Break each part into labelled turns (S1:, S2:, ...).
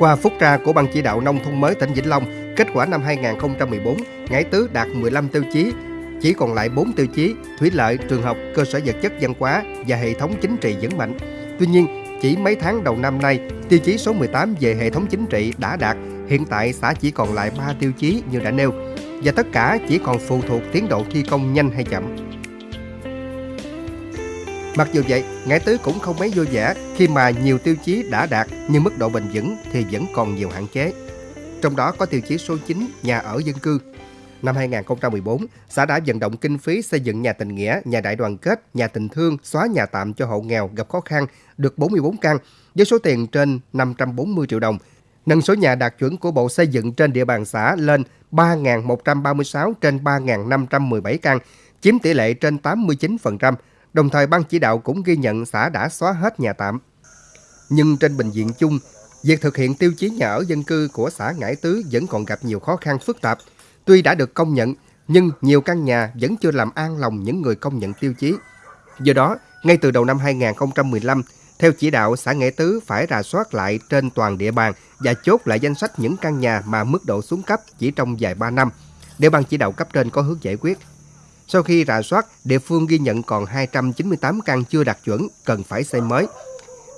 S1: Qua phúc tra của Ban chỉ đạo nông thôn mới tỉnh Vĩnh Long, kết quả năm 2014, Ngãi Tứ đạt 15 tiêu chí, chỉ còn lại 4 tiêu chí, thủy lợi, trường học, cơ sở vật chất văn hóa và hệ thống chính trị vững mạnh. Tuy nhiên, chỉ mấy tháng đầu năm nay, tiêu chí số 18 về hệ thống chính trị đã đạt, hiện tại xã chỉ còn lại 3 tiêu chí như đã nêu, và tất cả chỉ còn phụ thuộc tiến độ thi công nhanh hay chậm. Mặc dù vậy, ngải Tứ cũng không mấy vui vẻ khi mà nhiều tiêu chí đã đạt nhưng mức độ bền vững thì vẫn còn nhiều hạn chế. Trong đó có tiêu chí số 9 nhà ở dân cư. Năm 2014, xã đã vận động kinh phí xây dựng nhà tình nghĩa, nhà đại đoàn kết, nhà tình thương, xóa nhà tạm cho hộ nghèo gặp khó khăn được 44 căn với số tiền trên 540 triệu đồng, nâng số nhà đạt chuẩn của Bộ Xây dựng trên địa bàn xã lên 3.136 trên 3.517 căn, chiếm tỷ lệ trên 89%. Đồng thời ban chỉ đạo cũng ghi nhận xã đã xóa hết nhà tạm. Nhưng trên bệnh viện chung, việc thực hiện tiêu chí nhà ở dân cư của xã Ngãi Tứ vẫn còn gặp nhiều khó khăn phức tạp. Tuy đã được công nhận, nhưng nhiều căn nhà vẫn chưa làm an lòng những người công nhận tiêu chí. Do đó, ngay từ đầu năm 2015, theo chỉ đạo, xã Nghệ Tứ phải rà soát lại trên toàn địa bàn và chốt lại danh sách những căn nhà mà mức độ xuống cấp chỉ trong vài ba năm, để ban chỉ đạo cấp trên có hướng giải quyết. Sau khi rà soát, địa phương ghi nhận còn 298 căn chưa đạt chuẩn, cần phải xây mới.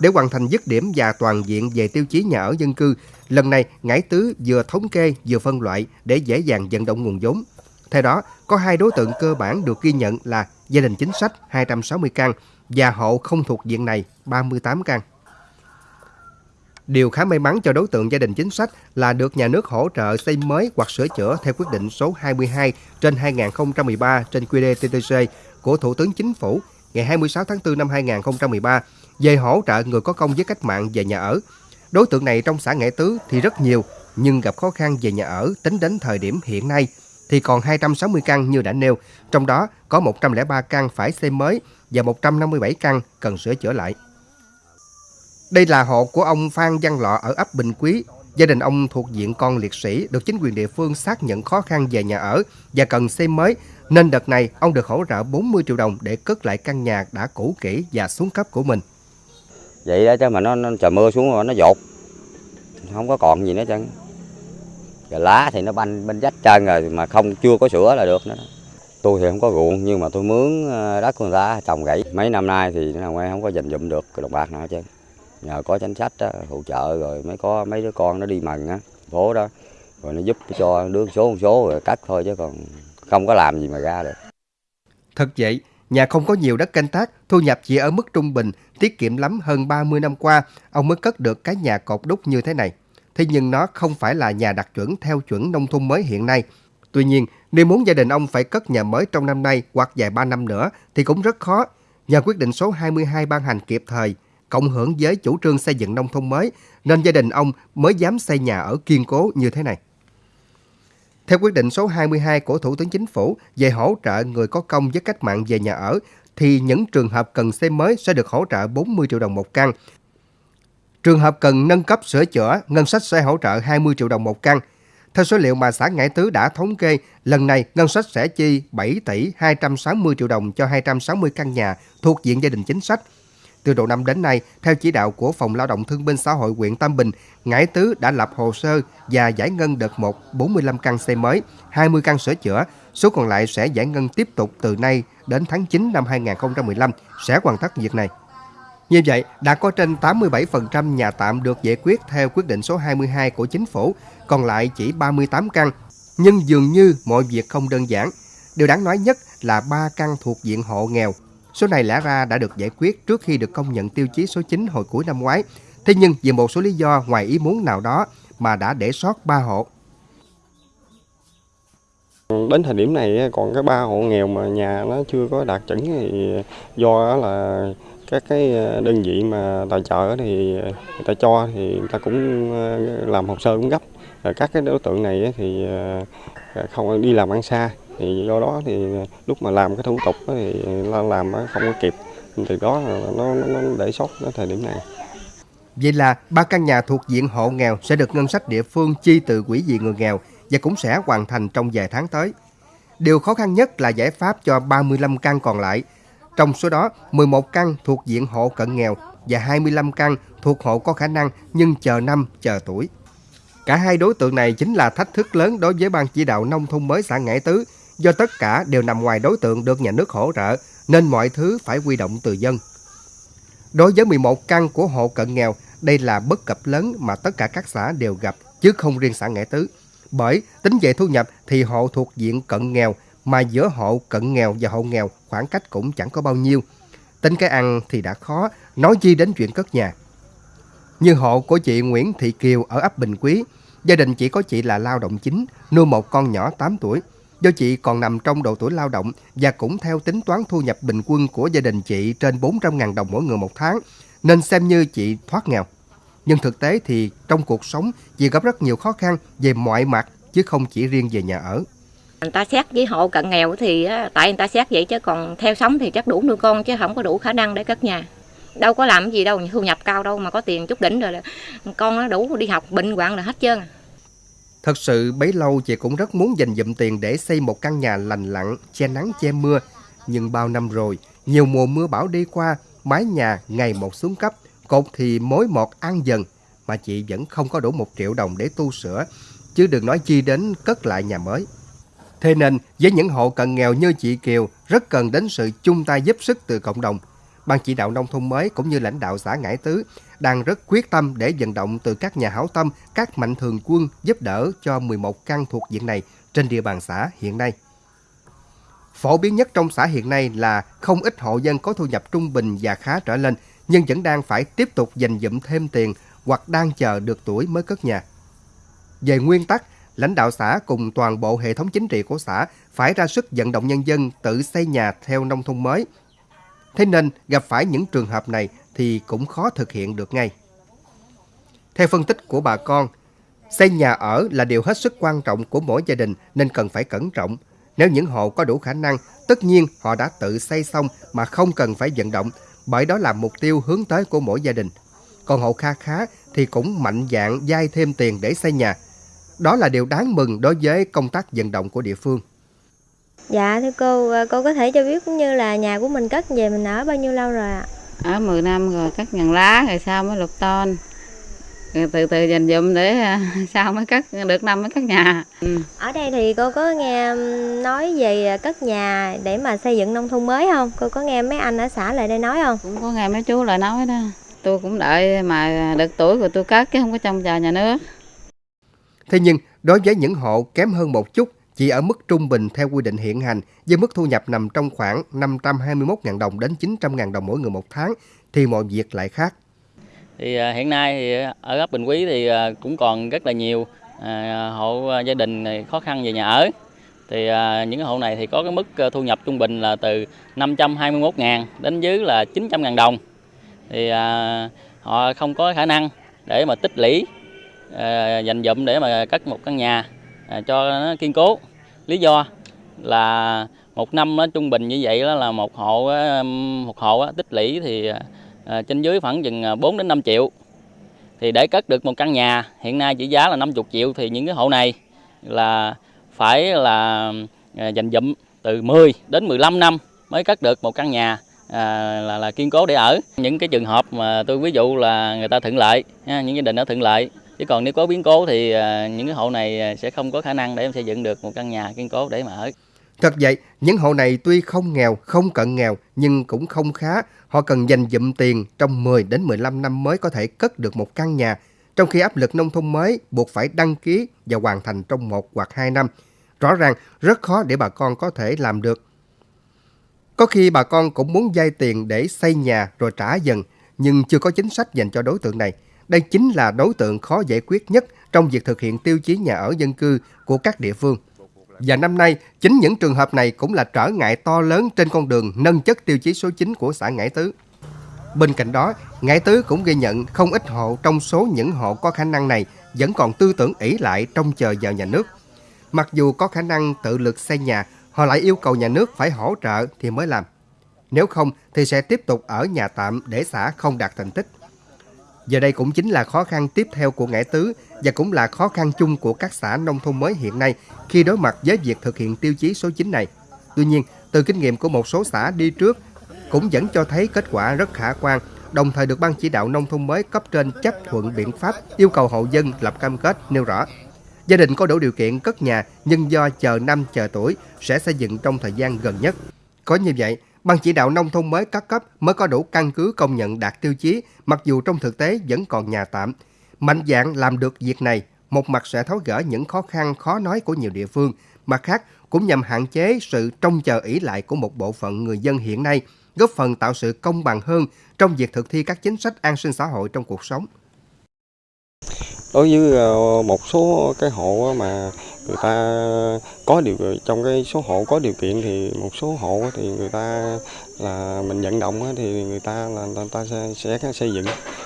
S1: Để hoàn thành dứt điểm và toàn diện về tiêu chí nhà ở dân cư, lần này Ngãi Tứ vừa thống kê vừa phân loại để dễ dàng vận động nguồn vốn. Theo đó, có hai đối tượng cơ bản được ghi nhận là gia đình chính sách 260 căn và hộ không thuộc diện này 38 căn. Điều khá may mắn cho đối tượng gia đình chính sách là được nhà nước hỗ trợ xây mới hoặc sửa chữa theo quyết định số 22 trên 2013 trên QĐ-TTC của Thủ tướng Chính phủ ngày 26 tháng 4 năm 2013 về hỗ trợ người có công với cách mạng về nhà ở. Đối tượng này trong xã Nghệ Tứ thì rất nhiều, nhưng gặp khó khăn về nhà ở tính đến thời điểm hiện nay thì còn 260 căn như đã nêu, trong đó có 103 căn phải xây mới và 157 căn cần sửa chữa lại. Đây là hộ của ông Phan Văn Lọ ở ấp Bình Quý. Gia đình ông thuộc diện con liệt sĩ được chính quyền địa phương xác nhận khó khăn về nhà ở và cần xây mới, nên đợt này ông được hỗ trợ 40 triệu đồng để cất lại căn nhà đã cũ kỹ và xuống cấp của mình.
S2: Vậy đó chứ mà nó, nó trời mưa xuống rồi nó dột, không có còn gì nữa chứ. Rồi lá thì nó banh bên dách trơn rồi mà không chưa có sửa là được nữa. Tôi thì không có ruộng nhưng mà tôi mướn ờ, đất của người ta trồng gãy. Mấy năm nay thì nó không có dành dụm được đồng bạc nào chứ nhờ có chính sách đó, hỗ trợ rồi mới có mấy đứa con nó đi mần á phố đó. Rồi nó giúp cho đứa số một số rồi cắt thôi chứ còn không có làm gì mà ra được.
S1: Thật vậy nhà không có nhiều đất canh tác thu nhập chỉ ở mức trung bình tiết kiệm lắm hơn 30 năm qua ông mới cất được cái nhà cột đúc như thế này. Thế nhưng nó không phải là nhà đạt chuẩn theo chuẩn nông thôn mới hiện nay. Tuy nhiên nếu muốn gia đình ông phải cất nhà mới trong năm nay hoặc vài ba năm nữa thì cũng rất khó. Nhờ quyết định số 22 ban hành kịp thời cộng hưởng với chủ trương xây dựng nông thôn mới, nên gia đình ông mới dám xây nhà ở kiên cố như thế này. Theo quyết định số 22 của Thủ tướng Chính phủ về hỗ trợ người có công với cách mạng về nhà ở, thì những trường hợp cần xây mới sẽ được hỗ trợ 40 triệu đồng một căn. Trường hợp cần nâng cấp sửa chữa, ngân sách sẽ hỗ trợ 20 triệu đồng một căn. Theo số liệu mà xã Ngãi Tứ đã thống kê, lần này ngân sách sẽ chi 7 tỷ 260 triệu đồng cho 260 căn nhà thuộc diện gia đình chính sách – từ đầu năm đến nay, theo chỉ đạo của Phòng Lao động Thương binh Xã hội huyện Tam Bình, Ngãi Tứ đã lập hồ sơ và giải ngân đợt 1 45 căn xây mới, 20 căn sửa chữa. Số còn lại sẽ giải ngân tiếp tục từ nay đến tháng 9 năm 2015 sẽ hoàn tất việc này. Như vậy, đã có trên 87% nhà tạm được giải quyết theo quyết định số 22 của chính phủ, còn lại chỉ 38 căn. Nhưng dường như mọi việc không đơn giản. Điều đáng nói nhất là 3 căn thuộc diện hộ nghèo Số này lẽ ra đã được giải quyết trước khi được công nhận tiêu chí số 9 hồi cuối năm ngoái. Thế nhưng vì một số lý do ngoài ý muốn nào đó mà đã để sót 3 hộ.
S3: Đến thời điểm này, còn cái ba hộ nghèo mà nhà nó chưa có đạt chuẩn thì do là các cái đơn vị mà tài trợ thì người ta cho thì người ta cũng ờ, làm hồ sơ cũng gấp. Các cái đối tượng này thì ờ, không đi làm ăn xa thì do đó thì lúc mà làm cái thủ tục thì làm không có kịp từ đó nó, nó, nó để sót đến thời điểm này
S1: Vậy là ba căn nhà thuộc diện hộ nghèo sẽ được ngân sách địa phương chi từ quỹ vì người nghèo và cũng sẽ hoàn thành trong vài tháng tới. Điều khó khăn nhất là giải pháp cho 35 căn còn lại. Trong số đó, 11 căn thuộc diện hộ cận nghèo và 25 căn thuộc hộ có khả năng nhưng chờ năm, chờ tuổi. Cả hai đối tượng này chính là thách thức lớn đối với Ban chỉ đạo nông thôn mới xã Ngãi Tứ, do tất cả đều nằm ngoài đối tượng được nhà nước hỗ trợ, nên mọi thứ phải quy động từ dân. Đối với 11 căn của hộ cận nghèo, đây là bất cập lớn mà tất cả các xã đều gặp, chứ không riêng xã Nghệ Tứ. Bởi tính về thu nhập thì hộ thuộc diện cận nghèo, mà giữa hộ cận nghèo và hộ nghèo khoảng cách cũng chẳng có bao nhiêu. Tính cái ăn thì đã khó, nói chi đến chuyện cất nhà. Như hộ của chị Nguyễn Thị Kiều ở ấp Bình Quý, gia đình chỉ có chị là lao động chính, nuôi một con nhỏ 8 tuổi. Do chị còn nằm trong độ tuổi lao động và cũng theo tính toán thu nhập bình quân của gia đình chị trên 400.000 đồng mỗi người một tháng, nên xem như chị thoát nghèo. Nhưng thực tế thì trong cuộc sống chị gặp rất nhiều khó khăn về mọi mặt chứ không chỉ riêng về nhà ở.
S4: Người ta xét với hộ cận nghèo thì tại người ta xét vậy chứ còn theo sống thì chắc đủ nuôi con chứ không có đủ khả năng để cất nhà. Đâu có làm gì đâu, thu nhập cao đâu mà có tiền chút đỉnh rồi là con nó đủ đi học bệnh hoạn là hết trơn. À.
S1: Thật sự bấy lâu chị cũng rất muốn dành dụm tiền để xây một căn nhà lành lặn, che nắng che mưa. Nhưng bao năm rồi, nhiều mùa mưa bão đi qua, mái nhà ngày một xuống cấp, cột thì mối một ăn dần, mà chị vẫn không có đủ một triệu đồng để tu sửa, chứ đừng nói chi đến cất lại nhà mới. Thế nên, với những hộ cận nghèo như chị Kiều, rất cần đến sự chung tay giúp sức từ cộng đồng. Ban chỉ đạo nông thôn mới cũng như lãnh đạo xã Ngãi Tứ đang rất quyết tâm để vận động từ các nhà hảo tâm, các mạnh thường quân giúp đỡ cho 11 căn thuộc diện này trên địa bàn xã hiện nay. Phổ biến nhất trong xã hiện nay là không ít hộ dân có thu nhập trung bình và khá trở lên, nhưng vẫn đang phải tiếp tục dành dụm thêm tiền hoặc đang chờ được tuổi mới cất nhà. Về nguyên tắc, lãnh đạo xã cùng toàn bộ hệ thống chính trị của xã phải ra sức vận động nhân dân tự xây nhà theo nông thôn mới. Thế nên gặp phải những trường hợp này thì cũng khó thực hiện được ngay. Theo phân tích của bà con, xây nhà ở là điều hết sức quan trọng của mỗi gia đình nên cần phải cẩn trọng. Nếu những hộ có đủ khả năng, tất nhiên họ đã tự xây xong mà không cần phải vận động, bởi đó là mục tiêu hướng tới của mỗi gia đình. Còn hộ kha khá thì cũng mạnh dạng dai thêm tiền để xây nhà. Đó là điều đáng mừng đối với công tác vận động của địa phương.
S5: Dạ thưa cô, cô có thể cho biết cũng như là nhà của mình cất về mình ở bao nhiêu lâu rồi ạ?
S6: ở 10 năm rồi cắt ngàn lá rồi sau mới lục ton. Rồi từ từ dành dụm để à, sau mới cắt được năm mới cắt nhà.
S5: Ừ. ở đây thì cô có nghe nói về cất nhà để mà xây dựng nông thôn mới không? Cô có nghe mấy anh ở xã lại đây nói không?
S6: Cũng có nghe mấy chú lại nói đó. Tôi cũng đợi mà được tuổi rồi tôi cất chứ không có trông chờ nhà nước.
S1: Thế nhưng đối với những hộ kém hơn một chút chỉ ở mức trung bình theo quy định hiện hành, với mức thu nhập nằm trong khoảng 521.000 đồng đến 900.000 đồng mỗi người một tháng, thì mọi việc lại khác.
S7: Thì à, hiện nay thì ở ấp Bình Quý thì à, cũng còn rất là nhiều à, hộ gia đình khó khăn về nhà ở. Thì những hộ này thì có cái mức thu nhập trung bình là từ 521.000 đến dưới là 900.000 đồng. Thì họ không có khả năng để mà tích lũy dành dụm để mà cất một căn nhà cho nó kiên cố lý do là một năm nó trung bình như vậy đó là một hộ um, một hộ tích lũy thì à, trên dưới khoảng chừng à, 4 đến 5 triệu. Thì để cất được một căn nhà hiện nay chỉ giá là 50 triệu thì những cái hộ này là phải là à, dành dụm từ 10 đến 15 năm mới cất được một căn nhà à, là là kiên cố để ở. Những cái trường hợp mà tôi ví dụ là người ta thuận lợi những gia đình nó thuận lợi chứ còn nếu có biến cố thì à, những cái hộ này à, sẽ không có khả năng để em xây dựng được một căn nhà kiên cố để mà ở
S1: Thật vậy, những hộ này tuy không nghèo, không cận nghèo nhưng cũng không khá. Họ cần dành dụm tiền trong 10 đến 15 năm mới có thể cất được một căn nhà, trong khi áp lực nông thôn mới buộc phải đăng ký và hoàn thành trong một hoặc hai năm. Rõ ràng rất khó để bà con có thể làm được. Có khi bà con cũng muốn vay tiền để xây nhà rồi trả dần, nhưng chưa có chính sách dành cho đối tượng này. Đây chính là đối tượng khó giải quyết nhất trong việc thực hiện tiêu chí nhà ở dân cư của các địa phương. Và năm nay, chính những trường hợp này cũng là trở ngại to lớn trên con đường nâng chất tiêu chí số 9 của xã Ngãi Tứ. Bên cạnh đó, Ngãi Tứ cũng ghi nhận không ít hộ trong số những hộ có khả năng này vẫn còn tư tưởng ỷ lại trong chờ vào nhà nước. Mặc dù có khả năng tự lực xây nhà, họ lại yêu cầu nhà nước phải hỗ trợ thì mới làm. Nếu không thì sẽ tiếp tục ở nhà tạm để xã không đạt thành tích. Giờ đây cũng chính là khó khăn tiếp theo của Ngãi Tứ và cũng là khó khăn chung của các xã nông thôn mới hiện nay khi đối mặt với việc thực hiện tiêu chí số 9 này. Tuy nhiên, từ kinh nghiệm của một số xã đi trước, cũng vẫn cho thấy kết quả rất khả quan, đồng thời được Ban chỉ đạo nông thôn mới cấp trên chấp thuận biện pháp yêu cầu hộ dân lập cam kết nêu rõ. Gia đình có đủ điều kiện cất nhà nhưng do chờ năm chờ tuổi sẽ xây dựng trong thời gian gần nhất. Có như vậy, Ban chỉ đạo nông thôn mới các cấp mới có đủ căn cứ công nhận đạt tiêu chí, mặc dù trong thực tế vẫn còn nhà tạm. Mạnh dạng làm được việc này, một mặt sẽ tháo gỡ những khó khăn khó nói của nhiều địa phương, mặt khác cũng nhằm hạn chế sự trông chờ ỷ lại của một bộ phận người dân hiện nay, góp phần tạo sự công bằng hơn trong việc thực thi các chính sách an sinh xã hội trong cuộc sống.
S3: Đối với ờ, một số cái hộ mà người ta có điều trong cái số hộ có điều kiện thì một số hộ thì người ta là mình vận động thì người ta là người ta sẽ, sẽ xây dựng.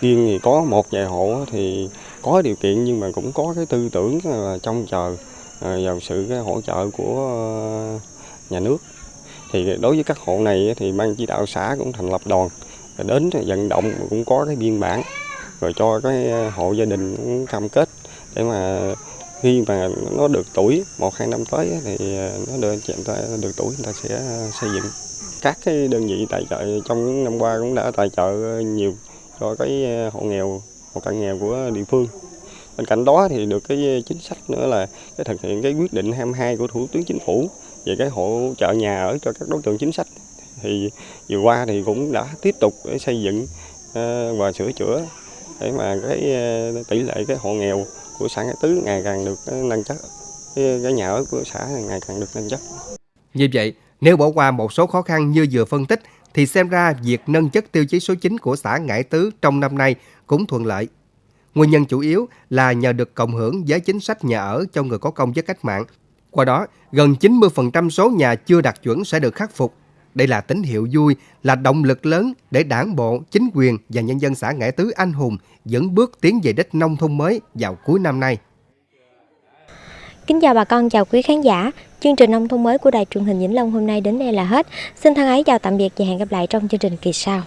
S3: Riêng thì có một vài hộ thì có điều kiện nhưng mà cũng có cái tư tưởng là trông chờ à, vào sự cái hỗ trợ của à, nhà nước. Thì đối với các hộ này thì ban chỉ đạo xã cũng thành lập đoàn đến vận động cũng có cái biên bản rồi cho cái à, hộ gia đình cũng cam kết để mà khi mà nó được tuổi, một, hai năm tới thì ờ, nó được chúng ta được tuổi, người ta sẽ ờ, xây dựng. Các cái đơn vị tài trợ trong những năm qua cũng đã tài trợ nhiều cho cái ờ, hộ nghèo, hộ cận nghèo của địa phương. Bên cạnh đó thì được cái chính sách nữa là cái thực hiện cái quyết định 22 của thủ tướng chính phủ về cái hỗ trợ nhà ở cho các đối tượng chính sách. Thì vừa qua thì cũng đã tiếp tục để xây dựng và sửa chữa để mà cái tỷ lệ cái hộ nghèo của xã Ngã Tứ ngày càng được ờ, nâng chất cái, cái nhà ở của xã ngày càng được nâng chất.
S1: Như vậy, nếu bỏ qua một số khó khăn như vừa phân tích thì xem ra việc nâng chất tiêu chí số 9 của xã Ngãi Tứ trong năm nay cũng thuận lợi. Nguyên nhân chủ yếu là nhờ được cộng hưởng với chính sách nhà ở cho người có công với cách mạng. Qua đó, gần 90% số nhà chưa đạt chuẩn sẽ được khắc phục đây là tín hiệu vui, là động lực lớn để đảng bộ, chính quyền và nhân dân xã Nghệ Tứ Anh Hùng dẫn bước tiến về đích nông thôn mới vào cuối năm nay.
S5: Kính chào bà con, chào quý khán giả. Chương trình nông thôn mới của Đài truyền hình Vĩnh Long hôm nay đến đây là hết. Xin thân ái chào tạm biệt và hẹn gặp lại trong chương trình kỳ sau.